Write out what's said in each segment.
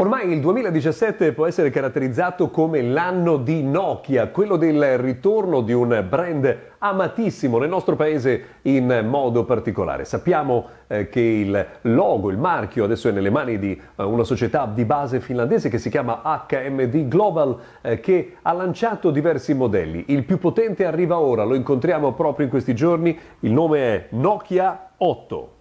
Ormai il 2017 può essere caratterizzato come l'anno di Nokia, quello del ritorno di un brand amatissimo nel nostro paese in modo particolare. Sappiamo eh, che il logo, il marchio adesso è nelle mani di eh, una società di base finlandese che si chiama HMD Global eh, che ha lanciato diversi modelli. Il più potente arriva ora, lo incontriamo proprio in questi giorni, il nome è Nokia 8.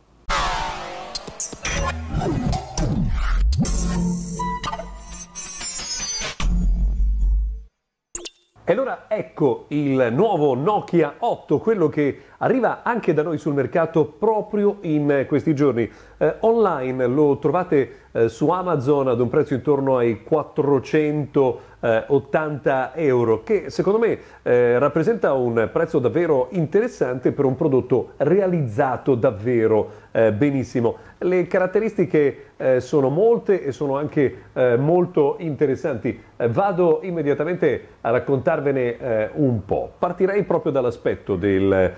E allora ecco il nuovo Nokia 8, quello che arriva anche da noi sul mercato proprio in questi giorni. Eh, online lo trovate eh, su Amazon ad un prezzo intorno ai 480 euro, che secondo me eh, rappresenta un prezzo davvero interessante per un prodotto realizzato davvero eh, benissimo. Le caratteristiche eh, sono molte e sono anche eh, molto interessanti. vado immediatamente a raccontarvene un po'. Partirei proprio dall'aspetto del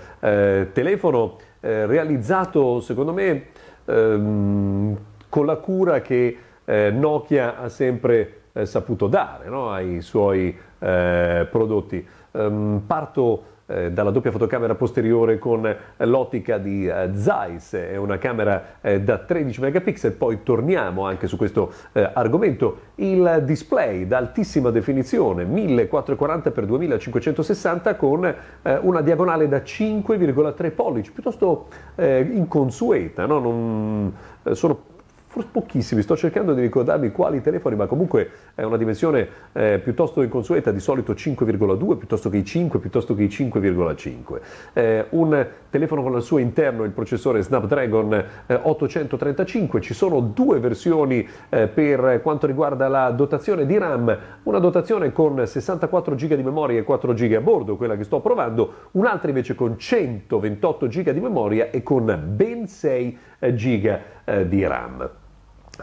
telefono realizzato, secondo me, ehm, con la cura che eh, Nokia ha sempre eh, saputo dare no? ai suoi eh, prodotti. Um, parto eh, dalla doppia fotocamera posteriore con l'ottica di eh, Zeiss, è una camera eh, da 13 megapixel, poi torniamo anche su questo argomento, il display da altissima definizione 1440x2560 con una diagonale da 5,3 pollici, piuttosto inconsueta, no? Non, sono forse pochissimi, sto cercando di ricordarmi quali telefoni, ma comunque è una dimensione eh, piuttosto inconsueta, di solito 5,2 piuttosto che i 5, piuttosto che i 5,5. Eh, un telefono con al suo interno il processore Snapdragon eh, 835, ci sono due versioni eh, per quanto riguarda la dotazione di RAM, una dotazione con 64 GB di memoria e 4 GB a bordo, quella che sto provando, un'altra invece con 128 GB di memoria e con ben 6 GB eh, di RAM.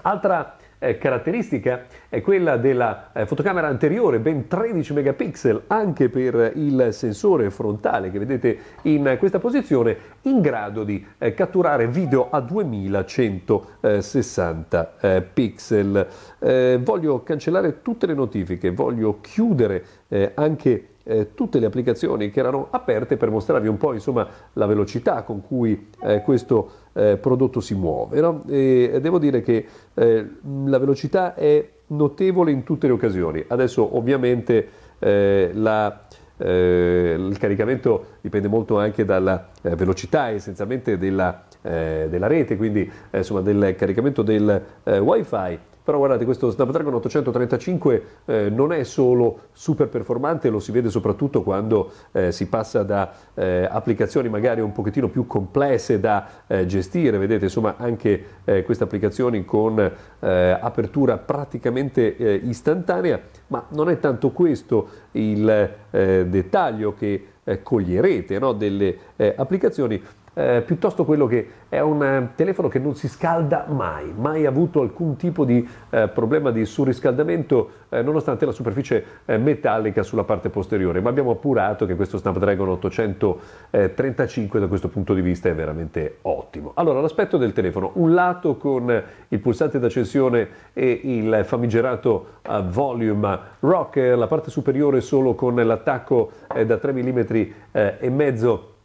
Altra eh, caratteristica è quella della eh, fotocamera anteriore, ben 13 megapixel anche per il sensore frontale che vedete in questa posizione, in grado di eh, catturare video a 2160 eh, pixel. Eh, voglio cancellare tutte le notifiche, voglio chiudere eh, anche eh, tutte le applicazioni che erano aperte per mostrarvi un po' insomma, la velocità con cui eh, questo eh, prodotto si muove. No? E devo dire che eh, la velocità è notevole in tutte le occasioni. Adesso ovviamente eh, la, eh, il caricamento dipende molto anche dalla velocità essenzialmente della, della rete, quindi insomma, del caricamento del wifi però guardate questo Snapdragon 835 eh, non è solo super performante, lo si vede soprattutto quando eh, si passa da eh, applicazioni magari un pochettino più complesse da eh, gestire, vedete insomma anche eh, queste applicazioni con eh, apertura praticamente istantanea, ma non è tanto questo il dettaglio che coglierete no, delle applicazioni, eh, piuttosto quello che è un eh, telefono che non si scalda mai, mai avuto alcun tipo di eh, problema di surriscaldamento eh, nonostante la superficie eh, metallica sulla parte posteriore, ma abbiamo appurato che questo Snapdragon 835 da questo punto di vista è veramente ottimo. Allora, l'aspetto del telefono, un lato con il pulsante d'accensione e il famigerato uh, volume rock, la parte superiore solo con l'attacco da 3 mm e mezzo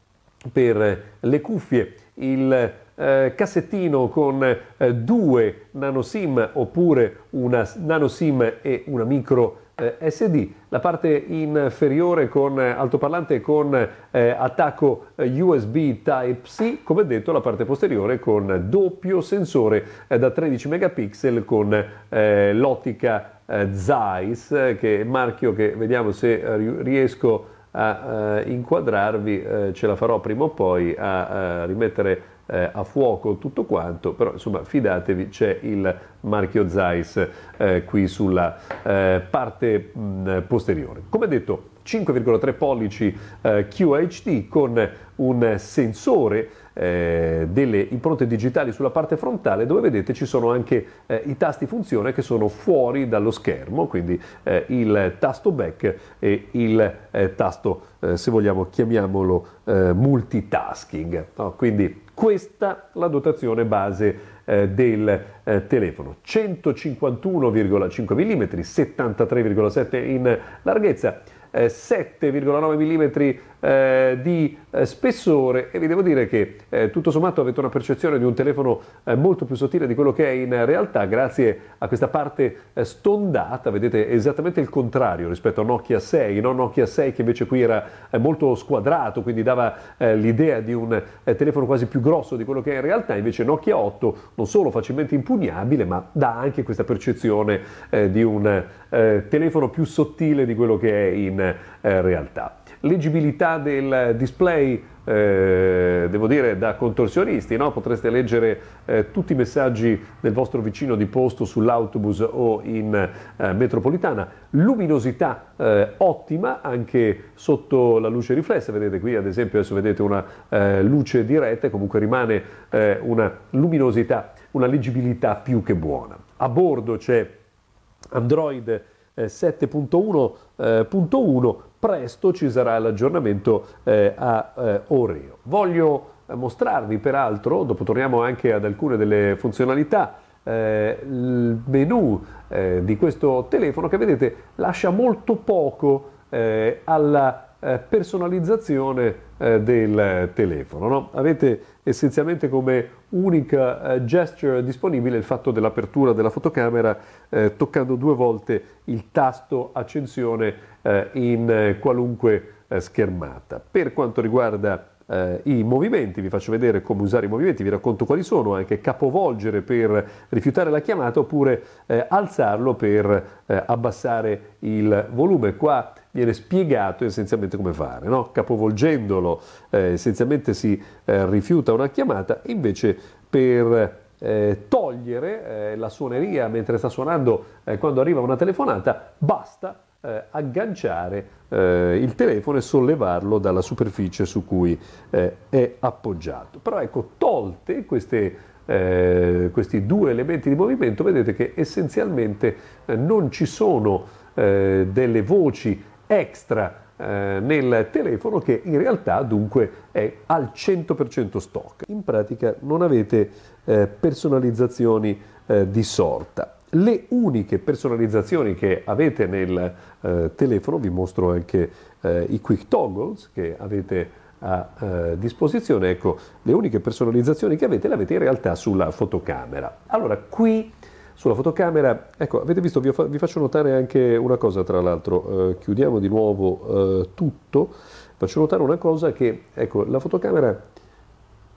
per le cuffie, il eh, cassettino con eh, due nano SIM oppure una nano SIM e una micro eh, SD, la parte inferiore con altoparlante con eh, attacco eh, USB Type-C, come detto la parte posteriore con doppio sensore eh, da 13 megapixel con l'ottica Zeiss, che è marchio che vediamo se riesco a a eh, inquadrarvi, eh, ce la farò prima o poi a, a rimettere eh, a fuoco tutto quanto, però insomma fidatevi c'è il marchio Zeiss eh, qui sulla eh, parte mh, posteriore. Come detto 5,3 pollici eh, QHD con un sensore eh, delle impronte digitali sulla parte frontale dove vedete ci sono anche eh, i tasti funzione che sono fuori dallo schermo, quindi eh, il tasto back e il eh, tasto, eh, se vogliamo chiamiamolo multitasking. No? Quindi questa la dotazione base eh, del eh, telefono. 151,5 mm, 73,7 in larghezza. 7,9 mm eh, di eh, spessore. E vi devo dire che eh, tutto sommato avete una percezione di un telefono eh, molto più sottile di quello che è in realtà grazie a questa parte eh, stondata, vedete esattamente il contrario rispetto a Nokia 6, no? Nokia 6 che invece qui era eh, molto squadrato, quindi dava l'idea di un telefono quasi più grosso di quello che è in realtà, invece Nokia 8 non solo facilmente impugnabile ma dà anche questa percezione di un telefono più sottile di quello che è in realtà leggibilità del display eh, devo dire da contorsionisti, no? potreste leggere eh, tutti i messaggi del vostro vicino di posto sull'autobus o in eh, metropolitana, luminosità eh, ottima anche sotto la luce riflessa, vedete qui ad esempio adesso vedete una eh, luce diretta comunque rimane eh, una luminosità, una leggibilità più che buona. A bordo c'è Android 7.1.1 presto ci sarà l'aggiornamento eh, a eh, Oreo. Voglio eh, mostrarvi peraltro, dopo torniamo anche ad alcune delle funzionalità, eh, il menu eh, di questo telefono che vedete lascia molto poco eh, alla eh, personalizzazione eh, del telefono. No? Avete essenzialmente come unica eh, gesture disponibile il fatto dell'apertura della fotocamera toccando due volte il tasto accensione in qualunque schermata. Per quanto riguarda i movimenti, vi faccio vedere come usare i movimenti, vi racconto quali sono, anche capovolgere per rifiutare la chiamata oppure eh, alzarlo per eh, abbassare il volume. Qua viene spiegato essenzialmente come fare, no? capovolgendolo eh, essenzialmente si eh, rifiuta una chiamata, invece per eh, togliere la suoneria mentre sta suonando quando arriva una telefonata basta eh, agganciare eh, il telefono e sollevarlo dalla superficie su cui eh, è appoggiato. Però ecco, tolte queste, eh, questi due elementi di movimento, vedete che essenzialmente eh, non ci sono eh, delle voci extra nel telefono che in realtà dunque è al 100% stock. In pratica non avete personalizzazioni di sorta. Le uniche personalizzazioni che avete nel eh, telefono, vi mostro anche eh, i quick toggles che avete a eh, disposizione, ecco, le uniche personalizzazioni che avete le avete in realtà sulla fotocamera. Allora, qui sulla fotocamera, ecco, avete visto, vi, vi faccio notare anche una cosa tra l'altro, eh, chiudiamo di nuovo eh, tutto, faccio notare una cosa che, ecco, la fotocamera,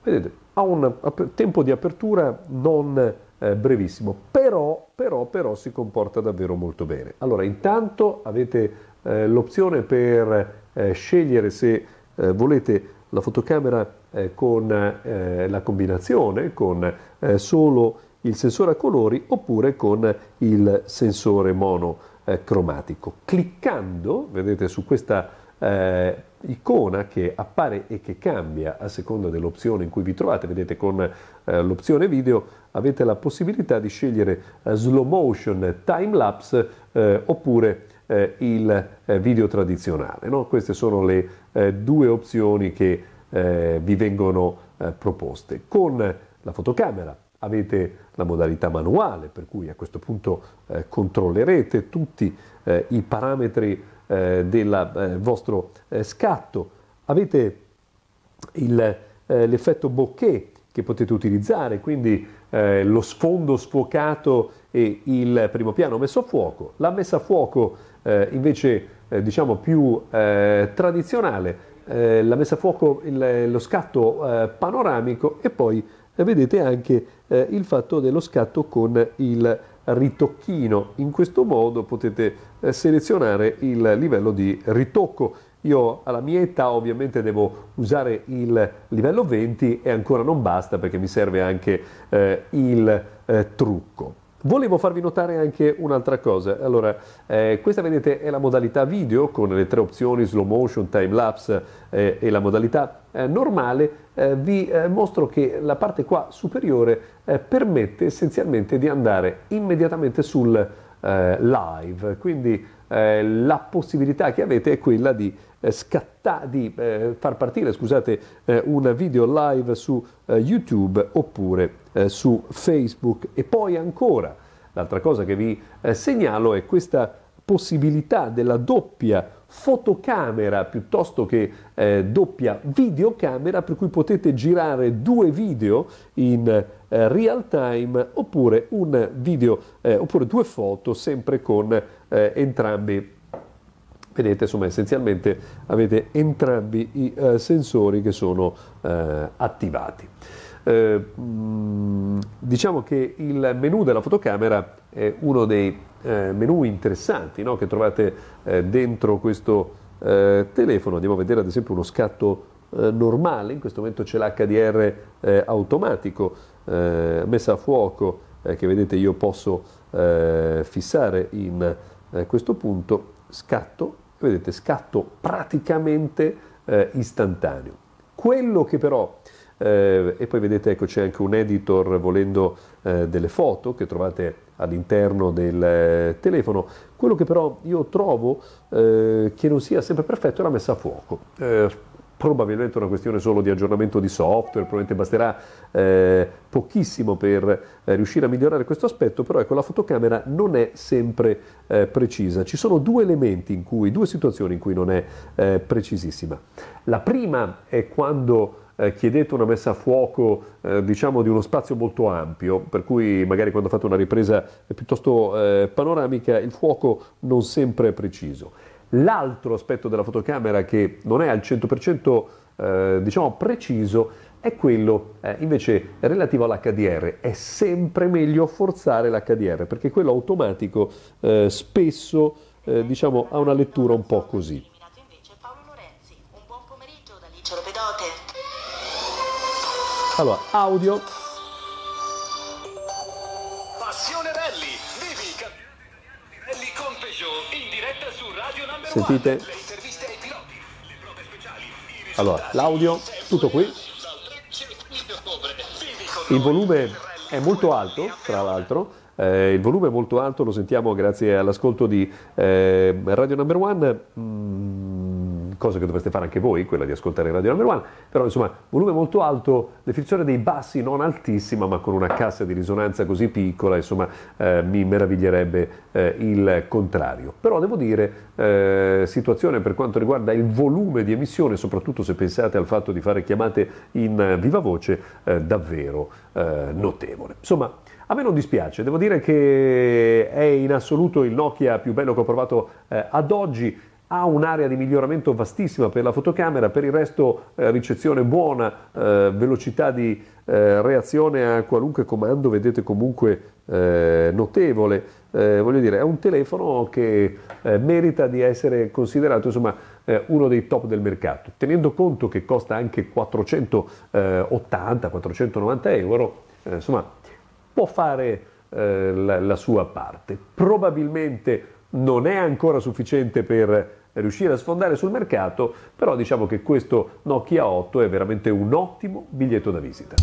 vedete, ha un tempo di apertura non eh, brevissimo, però, però, però si comporta davvero molto bene. Allora, intanto avete eh, l'opzione per eh, scegliere se eh, volete la fotocamera con la combinazione, con solo il sensore a colori oppure con il sensore monocromatico. Cliccando, vedete su questa eh, icona che appare e che cambia a seconda dell'opzione in cui vi trovate, vedete con eh, l'opzione video avete la possibilità di scegliere eh, slow motion, time lapse eh, oppure eh, il eh, video tradizionale. No? Queste sono le due opzioni che vi vengono proposte. Con la fotocamera avete la modalità manuale, per cui a questo punto controllerete tutti i parametri eh, del eh, vostro eh, scatto, avete il, eh, l'effetto bokeh che potete utilizzare, quindi eh, lo sfondo sfocato e il primo piano messo a fuoco, la messa a fuoco eh, invece diciamo più tradizionale, la messa a fuoco, il, lo scatto panoramico e poi vedete anche il fatto dello scatto con il ritocchino. In questo modo potete eh, selezionare il livello di ritocco. Io alla mia età ovviamente devo usare il livello 20 e ancora non basta perché mi serve anche eh, il eh, trucco. Volevo farvi notare anche un'altra cosa. Allora, eh, questa vedete è la modalità video con le tre opzioni slow motion, time lapse eh, e la modalità eh, normale. Eh, vi eh, mostro che la parte qua superiore eh, permette essenzialmente di andare immediatamente sul live, quindi la possibilità che avete è quella di scatta- di far partire scusate, un video live su YouTube oppure su Facebook. E poi ancora l'altra cosa che vi segnalo è questa possibilità della doppia fotocamera piuttosto che eh, doppia videocamera per cui potete girare due video in eh, real time oppure un video eh, oppure due foto sempre con eh, entrambi vedete insomma essenzialmente avete entrambi i eh, sensori che sono eh, attivati eh, mm, diciamo che il menu della fotocamera è uno dei eh, menu interessanti no? che trovate eh, dentro questo eh, telefono. Andiamo a vedere ad esempio uno scatto normale, in questo momento c'è l'HDR automatico, messa a fuoco, che vedete io posso fissare in questo punto, scatto, vedete scatto praticamente istantaneo. Quello che però eh, e poi vedete ecco c'è anche un editor volendo eh, delle foto che trovate all'interno del eh, telefono. Quello che però io trovo eh, che non sia sempre perfetto è la messa a fuoco eh, probabilmente una questione solo di aggiornamento di software, probabilmente basterà eh, pochissimo per eh, riuscire a migliorare questo aspetto, però ecco la fotocamera non è sempre eh, precisa. Ci sono due elementi in cui, due situazioni in cui non è precisissima. La prima è quando eh, chiedete una messa a fuoco eh, diciamo di uno spazio molto ampio, per cui magari quando fate una ripresa piuttosto eh, panoramica il fuoco non sempre è preciso. L'altro aspetto della fotocamera che non è al 100% eh, diciamo preciso è quello eh, invece relativo all'HDR. È sempre meglio forzare l'HDR perché quello automatico eh, spesso diciamo, ha una lettura un po' così. Allora, audio. Sentite? Allora, l'audio, tutto qui. Il volume è molto alto, tra l'altro. Eh, il volume è molto alto, lo sentiamo grazie all'ascolto di eh, Radio Number One. Mm cosa che dovreste fare anche voi, quella di ascoltare Radio Number One, però insomma volume molto alto, definizione dei bassi non altissima ma con una cassa di risonanza così piccola, insomma eh, mi meraviglierebbe eh, il contrario. Però devo dire, eh, situazione per quanto riguarda il volume di emissione, soprattutto se pensate al fatto di fare chiamate in viva voce, eh, davvero eh, notevole. Insomma, a me non dispiace, devo dire che è in assoluto il Nokia più bello che ho provato eh, ad oggi ha un'area di miglioramento vastissima per la fotocamera, per il resto eh, ricezione buona, eh, velocità di eh, reazione a qualunque comando, vedete comunque eh, notevole. Eh, voglio dire, è un telefono che eh, merita di essere considerato insomma, uno dei top del mercato, tenendo conto che costa anche 480-490 euro, insomma, può fare la, la sua parte. Probabilmente non è ancora sufficiente per riuscire a sfondare sul mercato, però diciamo che questo Nokia 8 è veramente un ottimo biglietto da visita.